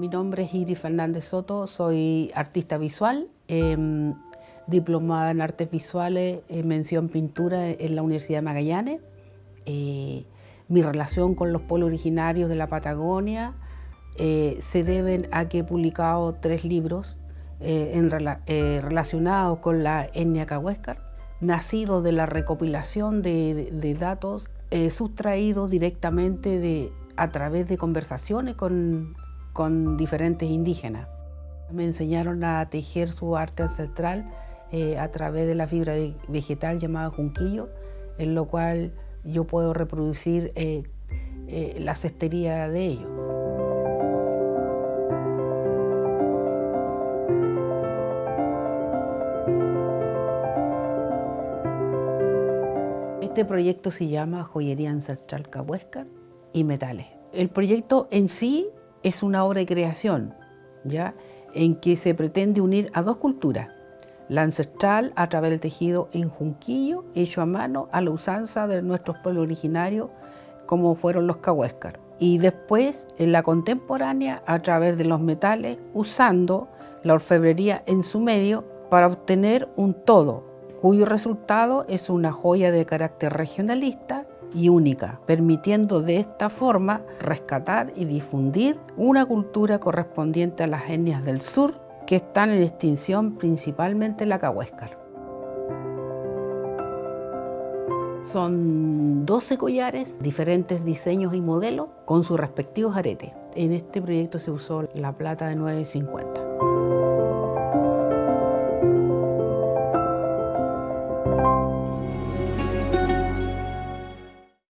mi nombre es Iris Fernández Soto, soy artista visual, em, diplomada en artes visuales, mención pintura en la Universidad de Magallanes. Eh, mi relación con los pueblos originarios de la Patagonia eh, se deben a que he publicado tres libros eh, relacionados con la etnia cahuéscar, nacido de la recopilación de, datos sustraídos directamente de, a través de conversaciones con, con diferentes indígenas. Me enseñaron a tejer su arte ancestral eh, a través de la fibra vegetal llamada junquillo, en lo cual yo puedo reproducir eh, eh, la cestería de ellos. Este proyecto se llama Joyería Ancestral Cahuéscar y Metales. El proyecto en sí es una obra de creación, ¿ya? en que se pretende unir a dos culturas, la ancestral a través del tejido en junquillo, hecho a mano, a la usanza de nuestros pueblos originarios, como fueron los cahuéscar. Y después, en la contemporánea, a través de los metales, usando la orfebrería en su medio para obtener un todo, cuyo resultado es una joya de carácter regionalista y única, permitiendo de esta forma rescatar y difundir una cultura correspondiente a las etnias del sur que están en extinción principalmente la cahuéscar. Son 12 collares, diferentes diseños y modelos con sus respectivos aretes. En este proyecto se usó la plata de 950.